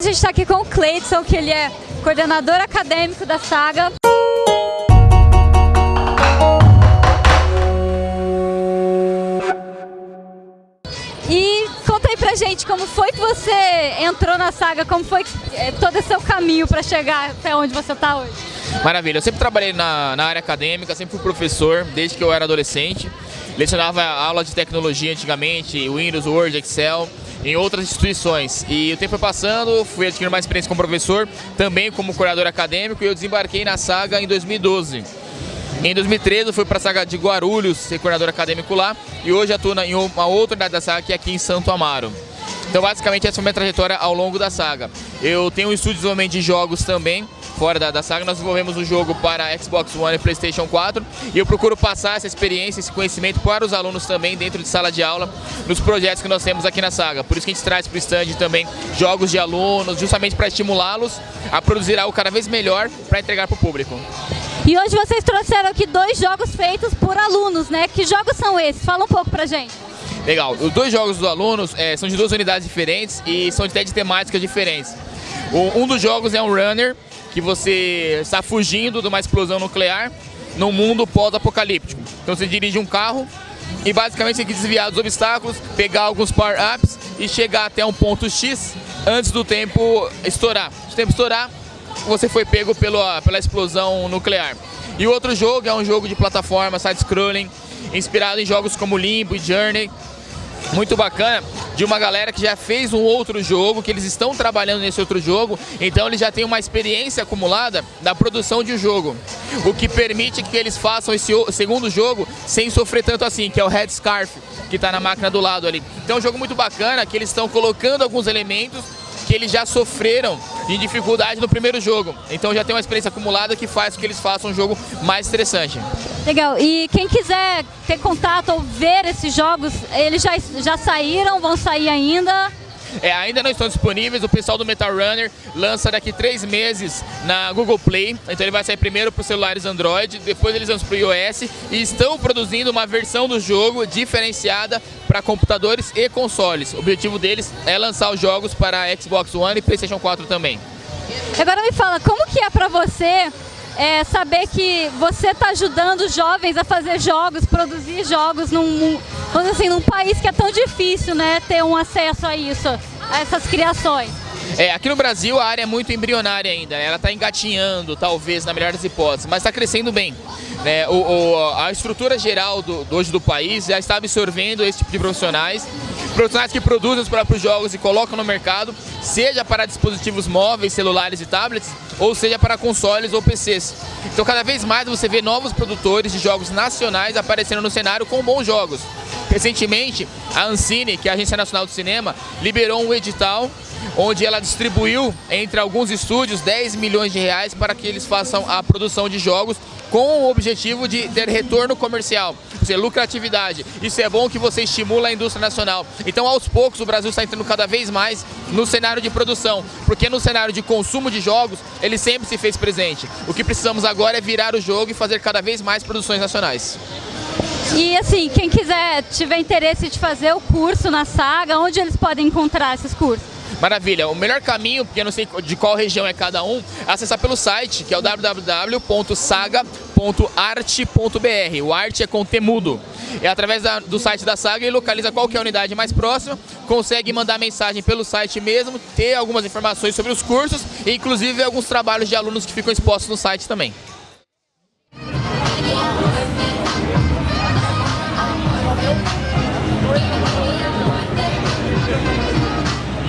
A gente está aqui com o Cleidson, que ele é coordenador acadêmico da Saga. E conta aí pra gente como foi que você entrou na Saga, como foi é, todo esse seu caminho para chegar até onde você está hoje. Maravilha, eu sempre trabalhei na, na área acadêmica, sempre fui professor, desde que eu era adolescente. Lecionava aula de tecnologia antigamente, Windows, Word, Excel, em outras instituições. E o tempo foi passando, fui adquirindo mais experiência como professor, também como coordenador acadêmico, e eu desembarquei na Saga em 2012. Em 2013 eu fui para a Saga de Guarulhos, ser coordenador acadêmico lá, e hoje atuo em uma outra unidade da Saga, que é aqui em Santo Amaro. Então basicamente essa foi a minha trajetória ao longo da Saga. Eu tenho um estúdio de desenvolvimento de jogos também, fora da, da saga, nós desenvolvemos um jogo para Xbox One e Playstation 4 e eu procuro passar essa experiência, esse conhecimento para os alunos também dentro de sala de aula, nos projetos que nós temos aqui na saga. Por isso que a gente traz para o stand também jogos de alunos, justamente para estimulá-los a produzir algo cada vez melhor para entregar para o público. E hoje vocês trouxeram aqui dois jogos feitos por alunos, né? Que jogos são esses? Fala um pouco pra gente. Legal, os dois jogos dos alunos é, são de duas unidades diferentes e são até de temáticas diferentes. O, um dos jogos é um runner, que você está fugindo de uma explosão nuclear num mundo pós-apocalíptico. Então você dirige um carro e basicamente tem que desviar dos obstáculos, pegar alguns power-ups e chegar até um ponto X antes do tempo estourar. Se o tempo estourar, você foi pego pela, pela explosão nuclear. E o outro jogo é um jogo de plataforma, side-scrolling, inspirado em jogos como Limbo e Journey, muito bacana de uma galera que já fez um outro jogo, que eles estão trabalhando nesse outro jogo, então eles já têm uma experiência acumulada da produção de um jogo, o que permite que eles façam esse segundo jogo sem sofrer tanto assim, que é o Red Scarf, que está na máquina do lado ali. Então é um jogo muito bacana, que eles estão colocando alguns elementos que eles já sofreram de dificuldade no primeiro jogo. Então já tem uma experiência acumulada que faz com que eles façam um jogo mais interessante. Legal. E quem quiser ter contato ou ver esses jogos, eles já, já saíram, vão sair ainda? É, ainda não estão disponíveis, o pessoal do Metal Runner lança daqui três meses na Google Play, então ele vai sair primeiro para os celulares Android, depois eles lançam para o iOS e estão produzindo uma versão do jogo diferenciada para computadores e consoles. O objetivo deles é lançar os jogos para Xbox One e Playstation 4 também. Agora me fala, como que é para você é, saber que você está ajudando jovens a fazer jogos, produzir jogos num, assim, num país que é tão difícil né, ter um acesso a isso, a essas criações. É, aqui no Brasil a área é muito embrionária ainda, né? ela está engatinhando, talvez, na melhor das hipóteses, mas está crescendo bem. Né? O, o, a estrutura geral do, do, hoje do país já está absorvendo esse tipo de profissionais, profissionais que produzem os próprios jogos e colocam no mercado, seja para dispositivos móveis, celulares e tablets, ou seja para consoles ou PCs. Então cada vez mais você vê novos produtores de jogos nacionais aparecendo no cenário com bons jogos. Recentemente, a Ancine, que é a Agência Nacional do Cinema, liberou um edital onde ela distribuiu entre alguns estúdios 10 milhões de reais para que eles façam a produção de jogos com o objetivo de ter retorno comercial, ou seja, lucratividade. Isso é bom que você estimula a indústria nacional. Então, aos poucos, o Brasil está entrando cada vez mais no cenário de produção, porque no cenário de consumo de jogos, ele sempre se fez presente. O que precisamos agora é virar o jogo e fazer cada vez mais produções nacionais. E assim, quem quiser, tiver interesse de fazer o curso na Saga, onde eles podem encontrar esses cursos? Maravilha. O melhor caminho, porque eu não sei de qual região é cada um, é acessar pelo site, que é o www.saga.arte.br. O arte é com temudo. É através da, do site da Saga e localiza qualquer unidade mais próxima, consegue mandar mensagem pelo site mesmo, ter algumas informações sobre os cursos e inclusive alguns trabalhos de alunos que ficam expostos no site também.